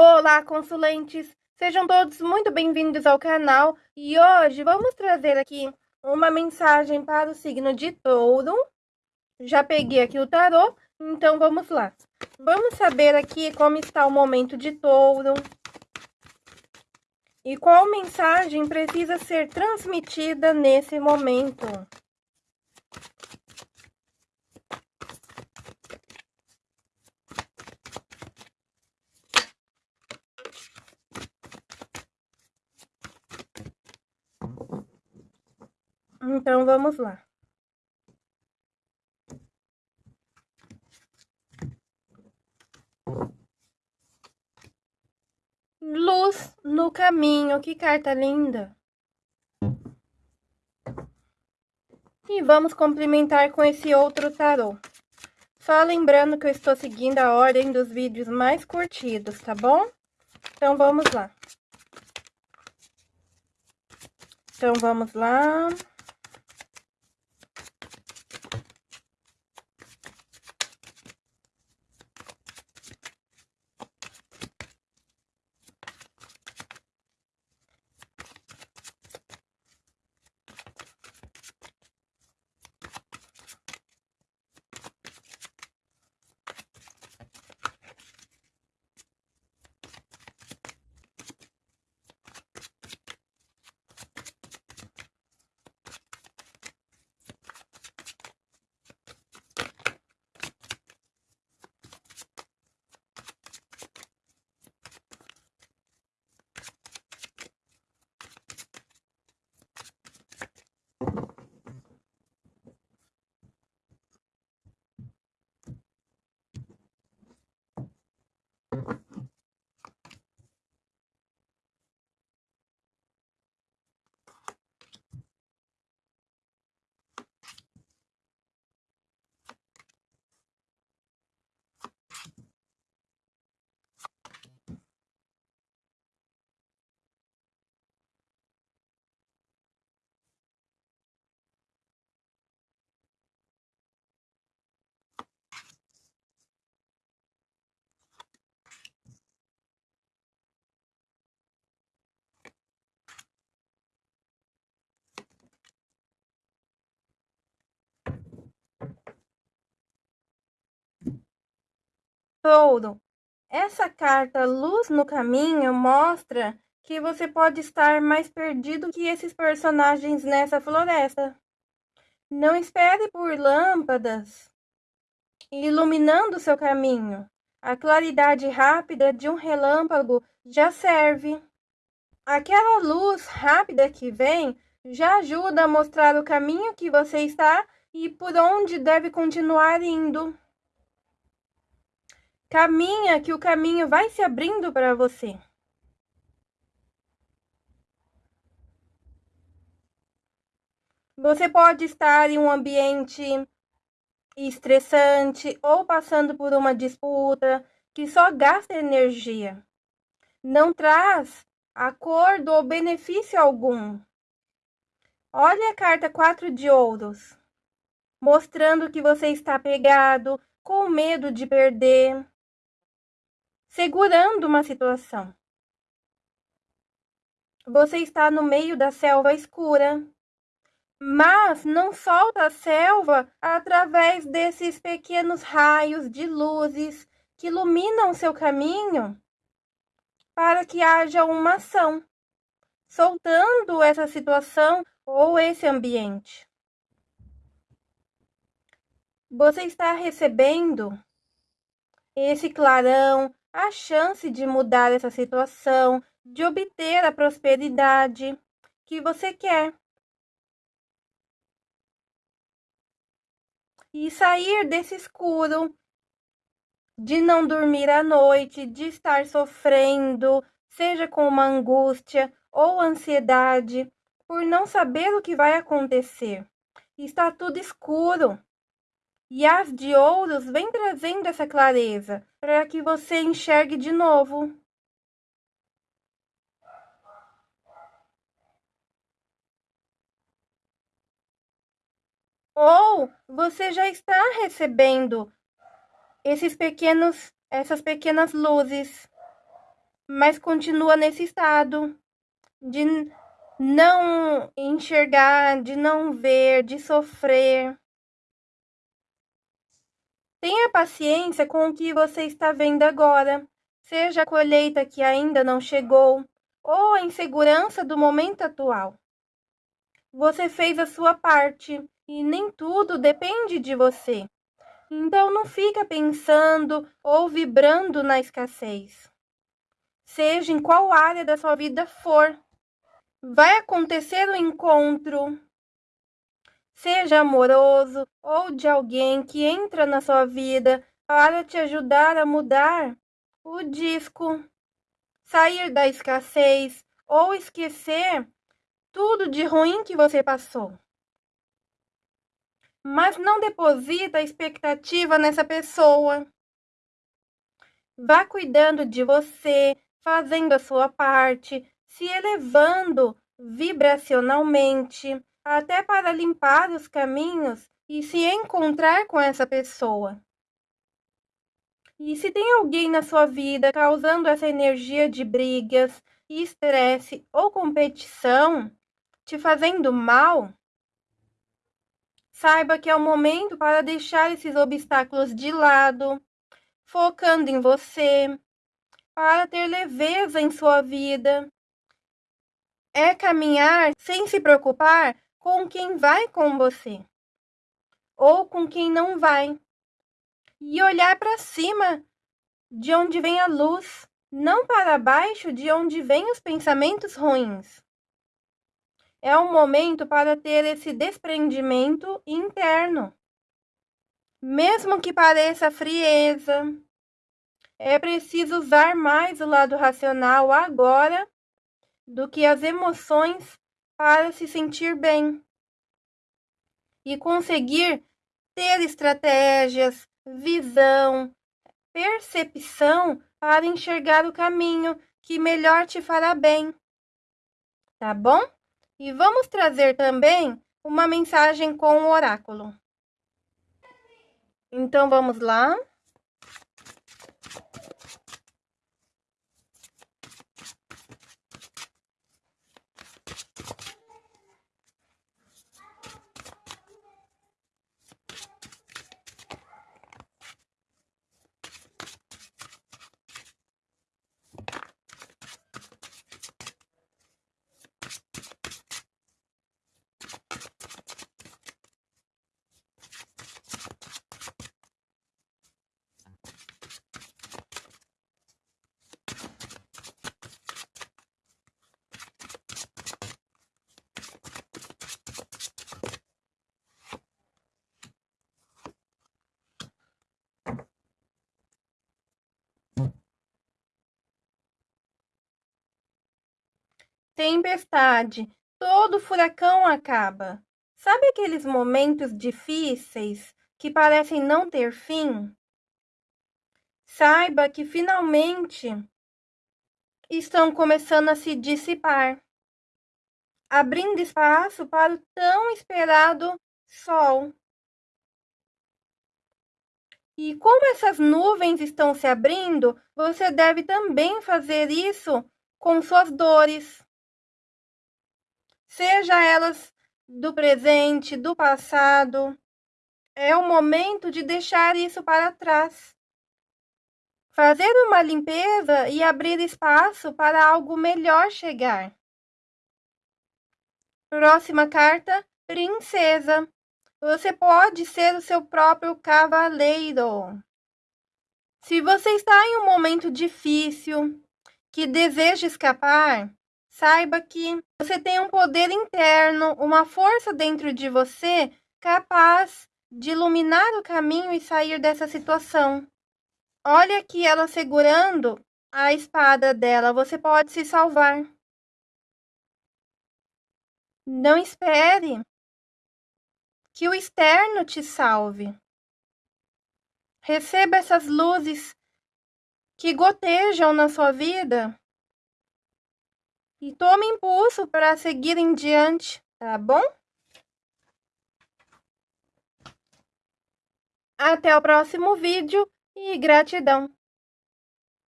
Olá, consulentes! Sejam todos muito bem-vindos ao canal e hoje vamos trazer aqui uma mensagem para o signo de touro. Já peguei aqui o tarô, então vamos lá. Vamos saber aqui como está o momento de touro e qual mensagem precisa ser transmitida nesse momento. Então, vamos lá. Luz no caminho, que carta linda. E vamos complementar com esse outro tarô. Só lembrando que eu estou seguindo a ordem dos vídeos mais curtidos, tá bom? Então, vamos lá. Então, vamos lá. Touro, essa carta Luz no Caminho mostra que você pode estar mais perdido que esses personagens nessa floresta. Não espere por lâmpadas iluminando seu caminho. A claridade rápida de um relâmpago já serve. Aquela luz rápida que vem já ajuda a mostrar o caminho que você está e por onde deve continuar indo. Caminha que o caminho vai se abrindo para você. Você pode estar em um ambiente estressante ou passando por uma disputa que só gasta energia. Não traz acordo ou benefício algum. Olha a carta 4 de ouros, mostrando que você está pegado, com medo de perder, segurando uma situação. Você está no meio da selva escura, mas não solta a selva através desses pequenos raios de luzes que iluminam seu caminho para que haja uma ação, soltando essa situação ou esse ambiente. Você está recebendo esse clarão, a chance de mudar essa situação, de obter a prosperidade que você quer. E sair desse escuro, de não dormir à noite, de estar sofrendo, seja com uma angústia ou ansiedade, por não saber o que vai acontecer. Está tudo escuro. E as de ouros vem trazendo essa clareza para que você enxergue de novo. Ou você já está recebendo esses pequenos, essas pequenas luzes mas continua nesse estado de não enxergar, de não ver, de sofrer. Tenha paciência com o que você está vendo agora, seja a colheita que ainda não chegou ou a insegurança do momento atual. Você fez a sua parte e nem tudo depende de você. Então não fica pensando ou vibrando na escassez. Seja em qual área da sua vida for, vai acontecer o um encontro, seja amoroso ou de alguém que entra na sua vida para te ajudar a mudar o disco, sair da escassez ou esquecer tudo de ruim que você passou. Mas não deposita expectativa nessa pessoa. Vá cuidando de você, fazendo a sua parte, se elevando vibracionalmente, até para limpar os caminhos e se encontrar com essa pessoa. E se tem alguém na sua vida causando essa energia de brigas, estresse ou competição, te fazendo mal, saiba que é o momento para deixar esses obstáculos de lado, focando em você, para ter leveza em sua vida. É caminhar sem se preocupar com quem vai com você ou com quem não vai. E olhar para cima, de onde vem a luz, não para baixo, de onde vêm os pensamentos ruins é um momento para ter esse desprendimento interno. Mesmo que pareça frieza, é preciso usar mais o lado racional agora do que as emoções para se sentir bem e conseguir ter estratégias, visão, percepção para enxergar o caminho que melhor te fará bem. Tá bom? E vamos trazer também uma mensagem com o oráculo. Então vamos lá. Tempestade. Todo furacão acaba. Sabe aqueles momentos difíceis que parecem não ter fim? Saiba que finalmente estão começando a se dissipar, abrindo espaço para o tão esperado sol. E como essas nuvens estão se abrindo, você deve também fazer isso com suas dores seja elas do presente, do passado. É o momento de deixar isso para trás. Fazer uma limpeza e abrir espaço para algo melhor chegar. Próxima carta, Princesa. Você pode ser o seu próprio cavaleiro. Se você está em um momento difícil, que deseja escapar, Saiba que você tem um poder interno, uma força dentro de você capaz de iluminar o caminho e sair dessa situação. Olha aqui ela segurando a espada dela, você pode se salvar. Não espere que o externo te salve. Receba essas luzes que gotejam na sua vida e tome impulso para seguir em diante, tá bom? Até o próximo vídeo e gratidão!